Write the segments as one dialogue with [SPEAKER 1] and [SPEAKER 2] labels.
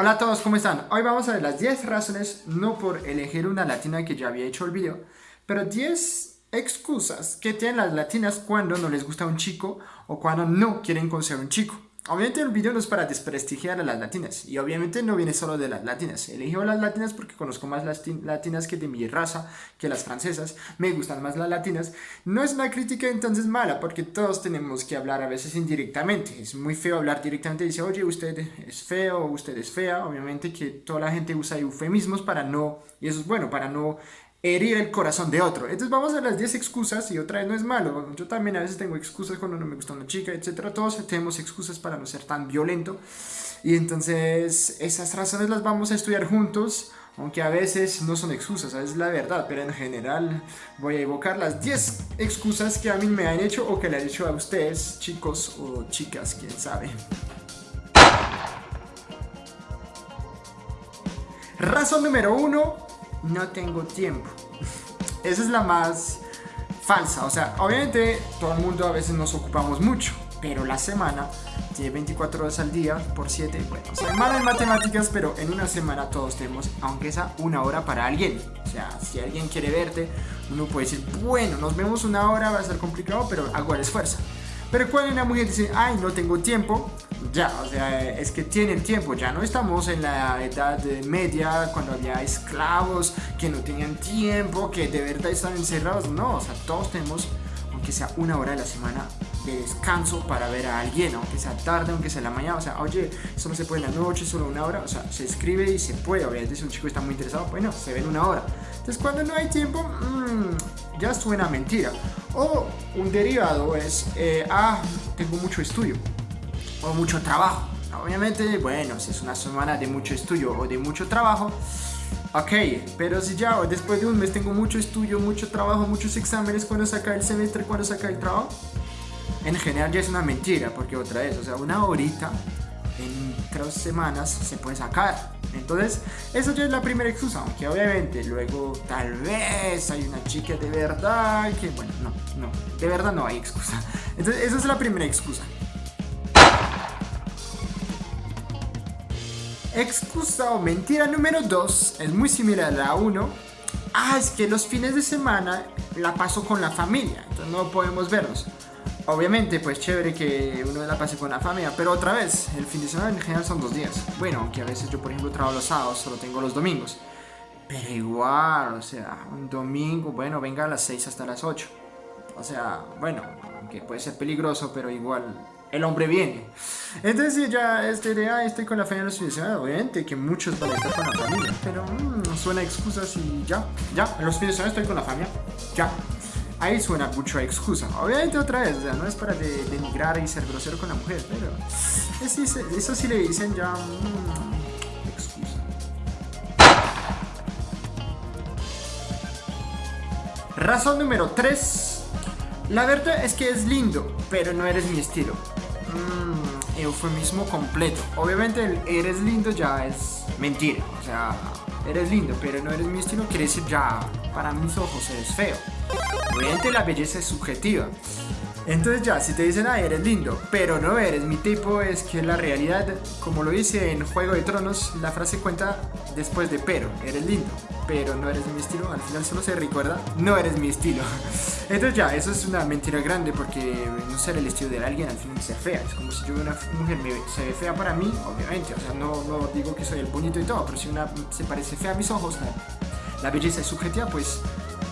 [SPEAKER 1] Hola a todos, ¿cómo están? Hoy vamos a ver las 10 razones, no por elegir una latina que ya había hecho el video, pero 10 excusas que tienen las latinas cuando no les gusta un chico o cuando no quieren conocer un chico. Obviamente el video no es para desprestigiar a las latinas y obviamente no viene solo de las latinas. A las latinas porque conozco más las latinas que de mi raza, que las francesas. Me gustan más las latinas. No es una crítica entonces mala porque todos tenemos que hablar a veces indirectamente. Es muy feo hablar directamente y decir, oye, usted es feo, usted es fea. Obviamente que toda la gente usa eufemismos para no, y eso es bueno, para no herir el corazón de otro. Entonces vamos a las 10 excusas y otra vez no es malo. Yo también a veces tengo excusas cuando no me gusta una chica, etc. Todos tenemos excusas para no ser tan violento. Y entonces esas razones las vamos a estudiar juntos. Aunque a veces no son excusas, es la verdad, pero en general voy a evocar las 10 excusas que a mí me han hecho o que le han hecho a ustedes, chicos o chicas, quién sabe. Razón número 1, no tengo tiempo. Esa es la más falsa. O sea, obviamente todo el mundo a veces nos ocupamos mucho, pero la semana tiene 24 horas al día por 7. Bueno, semana en matemáticas, pero en una semana todos tenemos, aunque sea una hora para alguien. O sea, si alguien quiere verte, uno puede decir, bueno, nos vemos una hora, va a ser complicado, pero hago el esfuerzo. Pero cuando una mujer dice, ay, no tengo tiempo, ya, o sea, es que tienen tiempo, ya no estamos en la edad media cuando había esclavos que no tenían tiempo, que de verdad estaban encerrados, no, o sea, todos tenemos, aunque sea una hora de la semana de descanso para ver a alguien, aunque sea tarde, aunque sea la mañana, o sea, oye, solo se puede en la noche, solo una hora, o sea, se escribe y se puede, obviamente si un chico está muy interesado, bueno, se ve en una hora. Entonces cuando no hay tiempo, mmm, ya suena mentira. O un derivado es, eh, ah, tengo mucho estudio o mucho trabajo. Obviamente, bueno, si es una semana de mucho estudio o de mucho trabajo, ok, pero si ya después de un mes tengo mucho estudio, mucho trabajo, muchos exámenes, cuando saca el semestre, cuando saca el trabajo, en general ya es una mentira, porque otra vez, o sea, una horita en tres semanas se puede sacar. Entonces, eso ya es la primera excusa, aunque obviamente luego tal vez hay una chica de verdad que, bueno, no, no, de verdad no hay excusa. Entonces, esa es la primera excusa. Excusa o mentira número 2 es muy similar a la 1. Ah, es que los fines de semana la paso con la familia, entonces no podemos vernos. Obviamente, pues chévere que uno la pase con la familia, pero otra vez, el fin de semana en general son dos días. Bueno, aunque a veces yo, por ejemplo, trabajo los sábados, solo tengo los domingos. Pero igual, o sea, un domingo, bueno, venga a las 6 hasta las 8. O sea, bueno, aunque puede ser peligroso, pero igual el hombre viene. Entonces ya este de, ah, estoy con la familia los fines de semana, obviamente que muchos van a estar con la familia, pero mmm, suena excusas y ya, ya, en los fines de semana estoy con la familia, ya ahí suena mucho a excusa. Obviamente otra vez, sea, no es para denigrar y ser grosero con la mujer, pero eso sí le dicen ya mm, excusa. Razón número 3. La verdad es que es lindo, pero no eres mi estilo. Mmm, eufemismo completo. Obviamente el eres lindo ya es mentira. O sea, eres lindo, pero no eres mi estilo, quiere decir ya, para mis ojos eres feo. Obviamente la belleza es subjetiva. Entonces ya, si te dicen, ah, eres lindo, pero no eres mi tipo, es que la realidad, como lo dice en Juego de Tronos, la frase cuenta después de pero, eres lindo, pero no eres mi estilo, al final solo se recuerda, no eres mi estilo. Entonces ya, eso es una mentira grande porque no ser el estilo de alguien al final ser fea, es como si yo una mujer me, se ve fea para mí, obviamente, o sea, no, no digo que soy el bonito y todo, pero si una se parece fea a mis ojos, la belleza es subjetiva, pues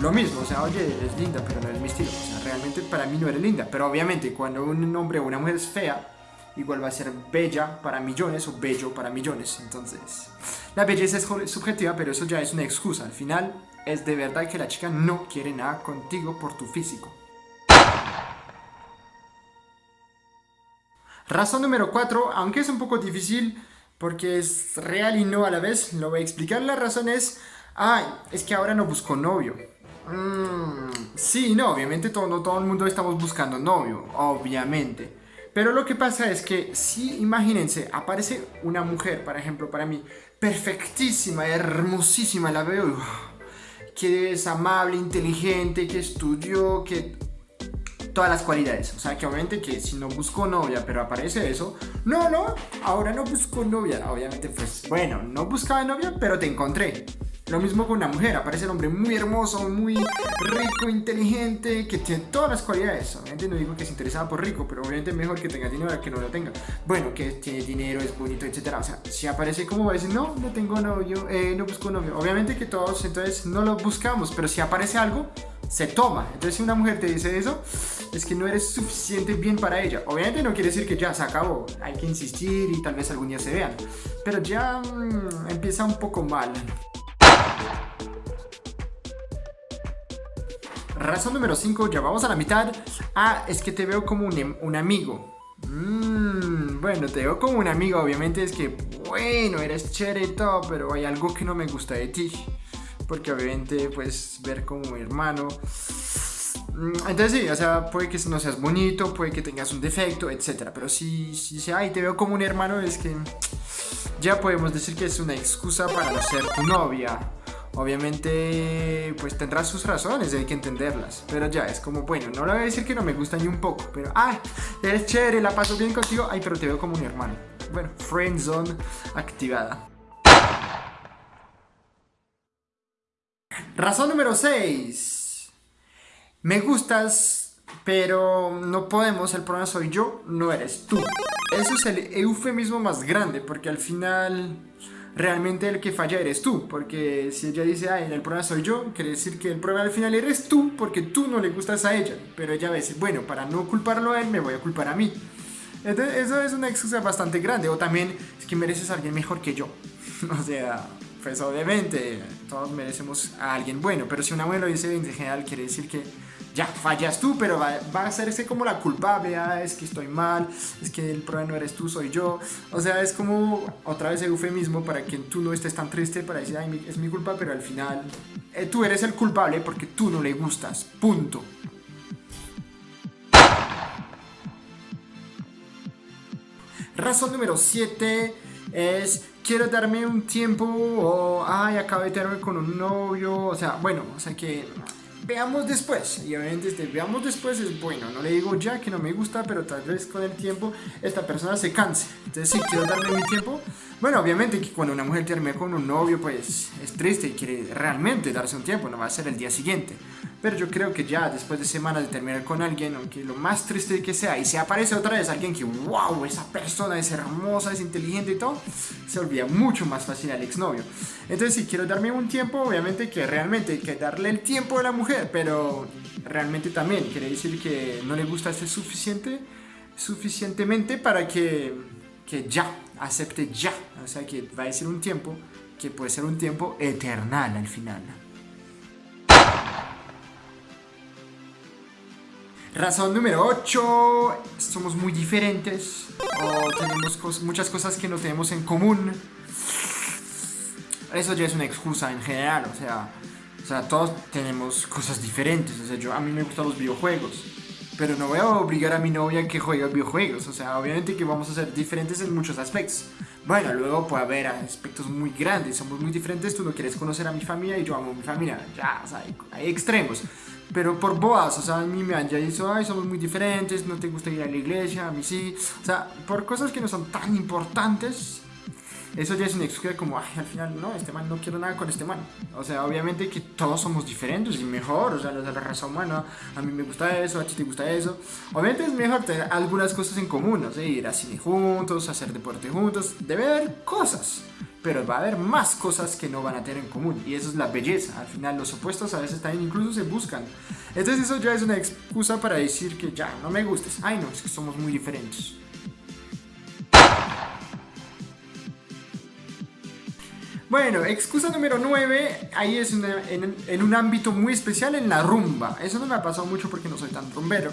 [SPEAKER 1] lo mismo, o sea, oye, es linda, pero no es mi estilo. O sea, realmente para mí no eres linda. Pero obviamente cuando un hombre o una mujer es fea, igual va a ser bella para millones o bello para millones. Entonces, la belleza es subjetiva, pero eso ya es una excusa. Al final, es de verdad que la chica no quiere nada contigo por tu físico. Razón número 4, aunque es un poco difícil porque es real y no a la vez, lo voy a explicar. La razón es, ay, es que ahora no busco novio. Mm, sí, no, obviamente todo, todo el mundo estamos buscando novio, obviamente. Pero lo que pasa es que si, imagínense, aparece una mujer, por ejemplo, para mí, perfectísima, hermosísima, la veo, que es amable, inteligente, que estudió, que... todas las cualidades. O sea, que obviamente que si no busco novia, pero aparece eso, no, no, ahora no busco novia. Obviamente, pues bueno, no buscaba novia, pero te encontré. Lo mismo con una mujer, aparece el hombre muy hermoso, muy rico, inteligente, que tiene todas las cualidades. Obviamente no digo que se interesaba por rico, pero obviamente mejor que tenga dinero que no lo tenga. Bueno, que tiene dinero, es bonito, etc. O sea, si aparece como va a decir, no, no tengo novio, eh, no busco novio. Obviamente que todos entonces no lo buscamos, pero si aparece algo, se toma. Entonces si una mujer te dice eso, es que no eres suficiente bien para ella. Obviamente no quiere decir que ya se acabó, hay que insistir y tal vez algún día se vean. Pero ya mmm, empieza un poco mal. Razón número 5, ya vamos a la mitad. Ah, es que te veo como un, em, un amigo. Mmm, bueno, te veo como un amigo. Obviamente es que, bueno, eres chévere y todo, pero hay algo que no me gusta de ti. Porque obviamente, pues, ver como hermano. Mm, entonces sí, o sea, puede que no seas bonito, puede que tengas un defecto, etc. Pero si, si, si ay, te veo como un hermano, es que ya podemos decir que es una excusa para no ser tu novia. Obviamente, pues tendrás sus razones y hay que entenderlas. Pero ya, es como, bueno, no le voy a decir que no me gusta ni un poco, pero, ay, eres chévere, la paso bien contigo, ay, pero te veo como un hermano. Bueno, friend zone activada. Razón número 6. Me gustas, pero no podemos, el problema soy yo, no eres tú. Eso es el eufemismo más grande, porque al final realmente el que falla eres tú, porque si ella dice, ay, el problema soy yo, quiere decir que el problema al final eres tú, porque tú no le gustas a ella, pero ella va a decir, bueno, para no culparlo a él, me voy a culpar a mí. Entonces, eso es una excusa bastante grande, o también es que mereces a alguien mejor que yo, o sea, pues obviamente todos merecemos a alguien bueno, pero si una mujer lo dice en general, quiere decir que ya fallas tú, pero va, a hacerse como la culpable, ah, es que estoy mal, es que el problema no eres tú, soy yo. O sea, es como otra vez el eufemismo para que tú no estés tan triste para decir, es mi culpa, pero al final eh, tú eres el culpable porque tú no le gustas, punto. Razón número 7 es quiero darme un tiempo o ay acabo de tener con un novio, o sea, bueno, o sea que veamos después. Y obviamente este veamos después es bueno. No le digo ya que no me gusta, pero tal vez con el tiempo esta persona se canse. Entonces si quiero darme mi tiempo, bueno, obviamente que cuando una mujer termina con un novio, pues es triste y quiere realmente darse un tiempo, no va a ser el día siguiente. Pero yo creo que ya después de semanas de terminar con alguien, aunque lo más triste que sea, y se aparece otra vez alguien que, wow, esa persona es hermosa, es inteligente y todo, se olvida mucho más fácil al exnovio. Entonces, si quiero darme un tiempo, obviamente que realmente hay que darle el tiempo a la mujer, pero realmente también quiere decir que no le gusta ser suficiente, suficientemente para que, que ya, acepte ya. O sea, que va a ser un tiempo que puede ser un tiempo eternal al final. Razón número 8, somos muy diferentes o tenemos muchas cosas que no tenemos en común. Eso ya es una excusa en general, o sea, o sea, todos tenemos cosas diferentes. O sea, yo a mí me gustan los videojuegos, pero no voy a obligar a mi novia a que juegue videojuegos. O sea, obviamente que vamos a ser diferentes en muchos aspectos. Bueno, luego puede haber aspectos muy grandes, somos muy diferentes. Tú no quieres conocer a mi familia y yo amo a mi familia. Ya, o sea, hay, extremos. Pero por boas, o sea, a mí me han ya dicho, ay, somos muy diferentes, no te gusta ir a la iglesia, a mí sí. O sea, por cosas que no son tan importantes, eso ya es una excusa como, ay, al final, no, este man no quiero nada con este man. O sea, obviamente que todos somos diferentes y mejor, o sea, de la raza humana, a mí me gusta eso, a ti te gusta eso. Obviamente es mejor tener algunas cosas en común, no sé, ir a cine juntos, hacer deporte juntos, debe haber cosas. Pero va a haber más cosas que no van a tener en común. Y eso es la belleza. Al final los opuestos a veces también incluso se buscan. Entonces eso ya es una excusa para decir que ya, no me gustes. Ay no, es que somos muy diferentes. Bueno, excusa número 9, ahí es en, un ámbito muy especial, en la rumba. Eso no me ha pasado mucho porque no soy tan rumbero.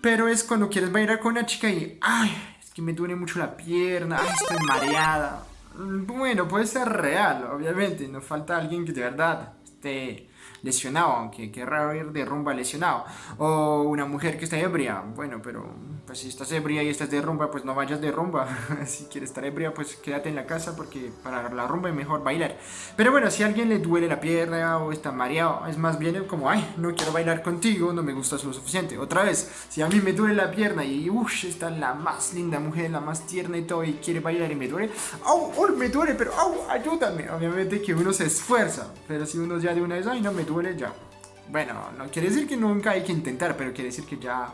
[SPEAKER 1] Pero es cuando quieres bailar con una chica y, ay, es que me duele mucho la pierna, ay, estoy mareada. Bueno, puede ser real, obviamente, no falta alguien que de verdad esté lesionado, aunque qué raro ir de rumba lesionado. O una mujer que está ebria, bueno, pero pues si estás ebria y estás de rumba, pues no vayas de rumba. si quieres estar ebria, pues quédate en la casa porque para la rumba es mejor bailar. Pero bueno, si a alguien le duele la pierna o está mareado, es más bien como, ay, no quiero bailar contigo, no me gustas lo suficiente. Otra vez, si a mí me duele la pierna y uff, está la más linda mujer, la más tierna y todo, y quiere bailar y me duele, ¡au! Oh, me duele, pero ¡au! Ayúdame. Obviamente que uno se esfuerza, pero si uno ya de una vez, ay, no me duele, ya. Bueno, no quiere decir que nunca hay que intentar, pero quiere decir que ya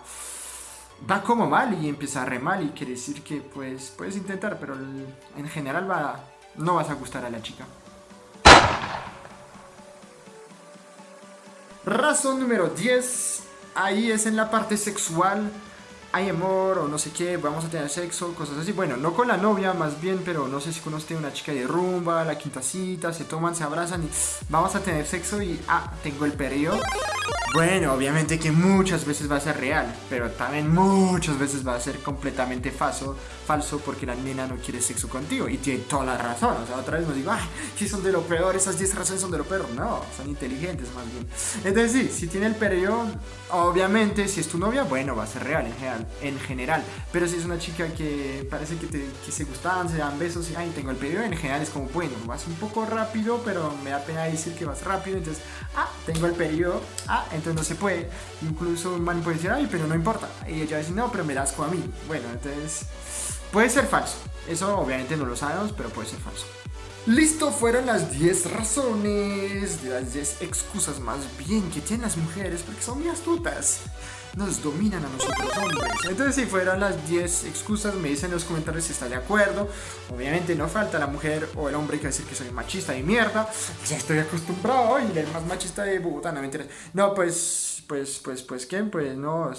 [SPEAKER 1] va como mal y empieza re mal y quiere decir que pues puedes intentar, pero en general va, no vas a gustar a la chica. Razón número 10, ahí es en la parte sexual hay amor o no sé qué, vamos a tener sexo, cosas así. Bueno, no con la novia más bien, pero no sé si conoce una chica de rumba, la quinta cita, se toman, se abrazan y vamos a tener sexo y, ah, tengo el periodo. Bueno, obviamente que muchas veces va a ser real, pero también muchas veces va a ser completamente falso, falso porque la nena no quiere sexo contigo y tiene toda la razón. O sea, otra vez no digo, ay, que son de lo peor, esas 10 razones son de lo peor. No, son inteligentes más bien. Entonces sí, si tiene el periodo, obviamente si es tu novia, bueno, va a ser real en general. En general. Pero si es una chica que parece que, te, que se gustan, se dan besos y, ay, tengo el periodo, en general es como, bueno, vas un poco rápido, pero me da pena decir que vas rápido. Entonces, ah, tengo el periodo, ah, entonces no se puede. Incluso un man puede decir, ay, pero no importa. Y ella dice, no, pero me das con a mí. Bueno, entonces puede ser falso. Eso obviamente no lo sabemos, pero puede ser falso. Listo, fueron las 10 razones, las 10 excusas más bien que tienen las mujeres porque son muy astutas. Nos dominan a nosotros hombres. Entonces si fueron las 10 excusas, me dicen en los comentarios si está de acuerdo. Obviamente no falta la mujer o el hombre que va a decir que soy machista y mierda. Ya estoy acostumbrado y el más machista de Bogotá, no mentiras. No, pues, pues, pues, pues, ¿quién? Pues no,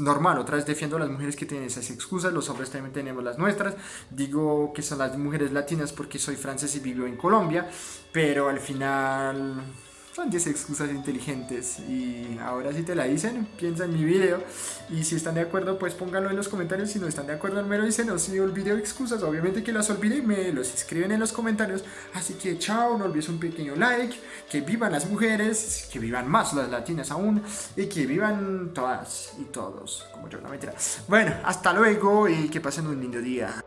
[SPEAKER 1] normal, otra vez defiendo a las mujeres que tienen esas excusas, los hombres también tenemos las nuestras, digo que son las mujeres latinas porque soy francés y vivo en Colombia, pero al final son 10 excusas inteligentes y ahora si te la dicen, piensa en mi video y si están de acuerdo pues pónganlo en los comentarios, si no están de acuerdo me lo dicen o si olvidé excusas, obviamente que las olvidé me los escriben en los comentarios, así que chao, no olvides un pequeño like, que vivan las mujeres, que vivan más las latinas aún y que vivan todas y todos, como yo, no mentira. Bueno, hasta luego y que pasen un lindo día.